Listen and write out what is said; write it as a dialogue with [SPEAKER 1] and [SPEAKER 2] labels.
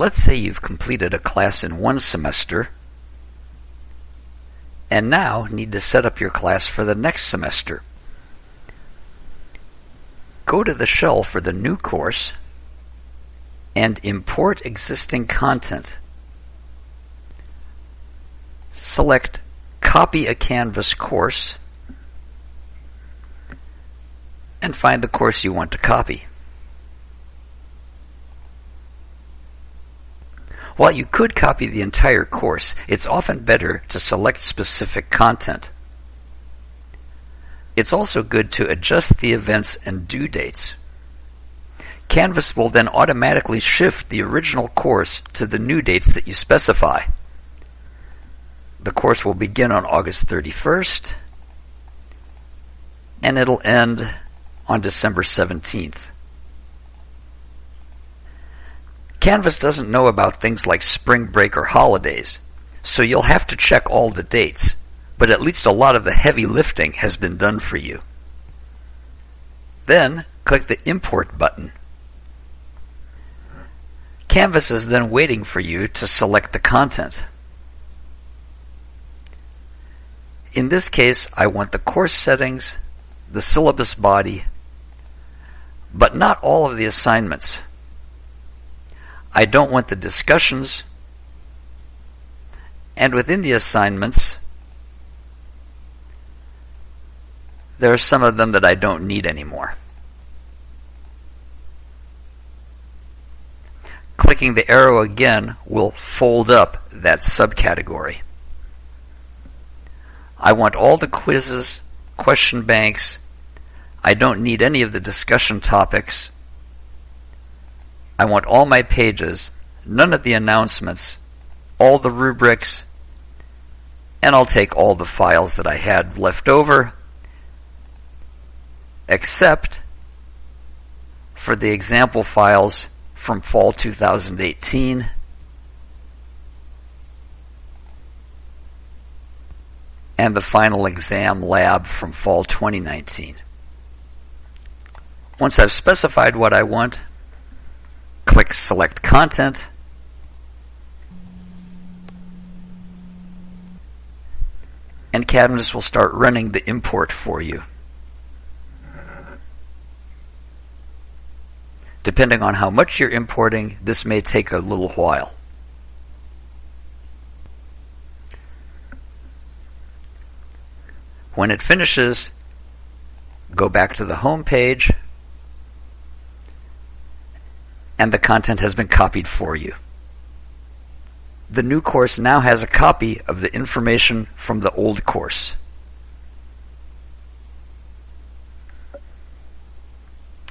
[SPEAKER 1] Let's say you've completed a class in one semester and now need to set up your class for the next semester. Go to the shell for the new course and import existing content. Select Copy a Canvas course and find the course you want to copy. While you could copy the entire course, it's often better to select specific content. It's also good to adjust the events and due dates. Canvas will then automatically shift the original course to the new dates that you specify. The course will begin on August 31st and it'll end on December 17th. Canvas doesn't know about things like spring break or holidays, so you'll have to check all the dates, but at least a lot of the heavy lifting has been done for you. Then, click the Import button. Canvas is then waiting for you to select the content. In this case, I want the course settings, the syllabus body, but not all of the assignments. I don't want the discussions, and within the assignments, there are some of them that I don't need anymore. Clicking the arrow again will fold up that subcategory. I want all the quizzes, question banks, I don't need any of the discussion topics. I want all my pages, none of the announcements, all the rubrics, and I'll take all the files that I had left over, except for the example files from fall 2018. and the final exam lab from fall 2019. Once I've specified what I want, click Select Content, and Canvas will start running the import for you. Depending on how much you're importing, this may take a little while. When it finishes, go back to the home page and the content has been copied for you. The new course now has a copy of the information from the old course.